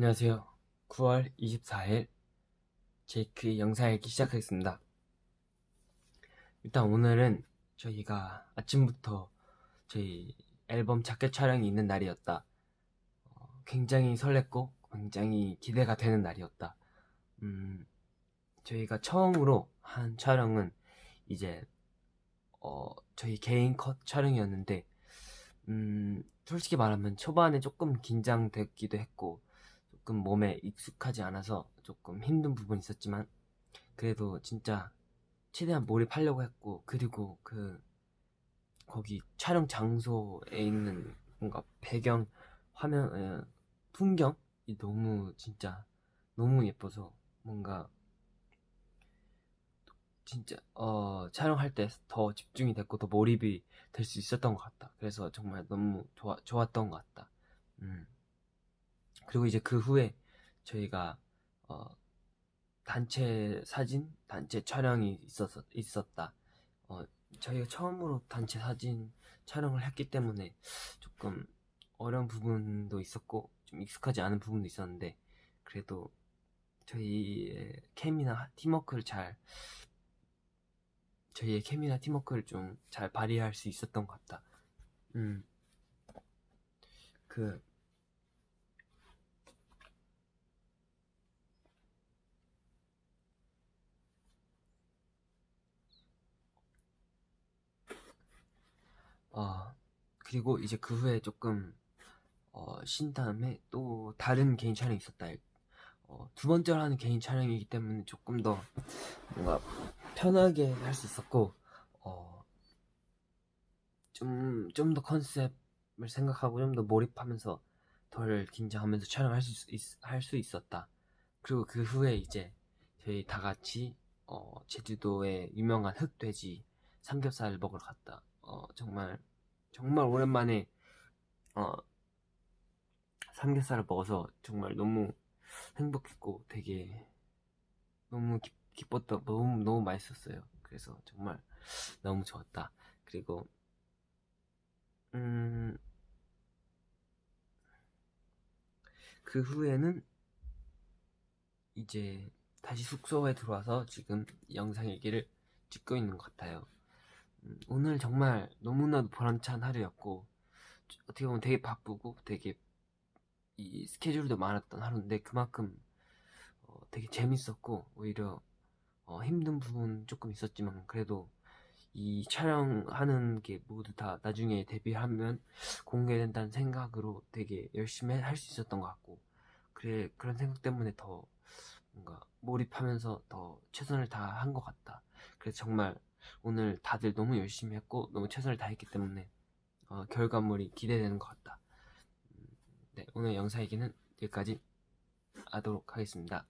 안녕하세요. 9월 24일 제이크 영상 읽기 시작하겠습니다. 일단 오늘은 저희가 아침부터 저희 앨범 자켓 촬영이 있는 날이었다. 어, 굉장히 설렜고 굉장히 기대가 되는 날이었다. 음, 저희가 처음으로 한 촬영은 이제 어, 저희 개인 컷 촬영이었는데 음, 솔직히 말하면 초반에 조금 긴장됐기도 했고 조금 몸에 익숙하지 않아서 조금 힘든 부분이 있었지만 그래도 진짜 최대한 몰입하려고 했고 그리고 그 거기 촬영 장소에 있는 뭔가 배경 화면 에, 풍경이 너무 진짜 너무 예뻐서 뭔가 진짜 어 촬영할 때 더 집중이 됐고 더 몰입이 될 수 있었던 것 같다. 그래서 정말 너무 좋아 좋았던 것 같다. 음. 그리고 이제 그 후에 저희가 어 단체 사진, 단체 촬영이 있었 있었다. 어 저희가 처음으로 단체 사진 촬영을 했기 때문에 조금 어려운 부분도 있었고 좀 익숙하지 않은 부분도 있었는데 그래도 저희의 케미나 팀워크를 잘 저희의 케미나 팀워크를 좀 잘 발휘할 수 있었던 것 같다. 음. 그 어, 그리고 이제 그 후에 조금 어, 쉰 다음에 또 다른 개인 촬영이 있었다. 어, 두 번째로 하는 개인 촬영이기 때문에 조금 더 뭔가 편하게 할 수 있었고 어, 좀 좀 더 컨셉을 생각하고 좀 더 몰입하면서 덜 긴장하면서 촬영할 수, 있, 할수 있었다. 그리고 그 후에 이제 저희 다 같이 어, 제주도의 유명한 흑돼지 삼겹살을 먹으러 갔다. 어, 정말 정말 오랜만에 어, 삼겹살을 먹어서 정말 너무 행복했고 되게 너무 기, 기뻤다 너무 너무 맛있었어요. 그래서 정말 너무 좋았다. 그리고 음, 그 후에는 이제 다시 숙소에 들어와서 지금 영상 얘기를 찍고 있는 것 같아요. 음, 오늘 정말 너무나도 보람찬 하루였고 어떻게 보면 되게 바쁘고 되게 이 스케줄도 많았던 하루인데 그만큼 어, 되게 재밌었고 오히려 어, 힘든 부분 조금 있었지만 그래도 이 촬영하는 게 모두 다 나중에 데뷔하면 공개된다는 생각으로 되게 열심히 할 수 있었던 것 같고 그래 그런 생각 때문에 더 뭔가 몰입하면서 더 최선을 다한 것 같다. 그래서 정말 오늘 다들 너무 열심히 했고 너무 최선을 다했기 때문에 어, 결과물이 기대되는 것 같다. 음, 네, 오늘 영상 얘기는 여기까지 하도록 하겠습니다.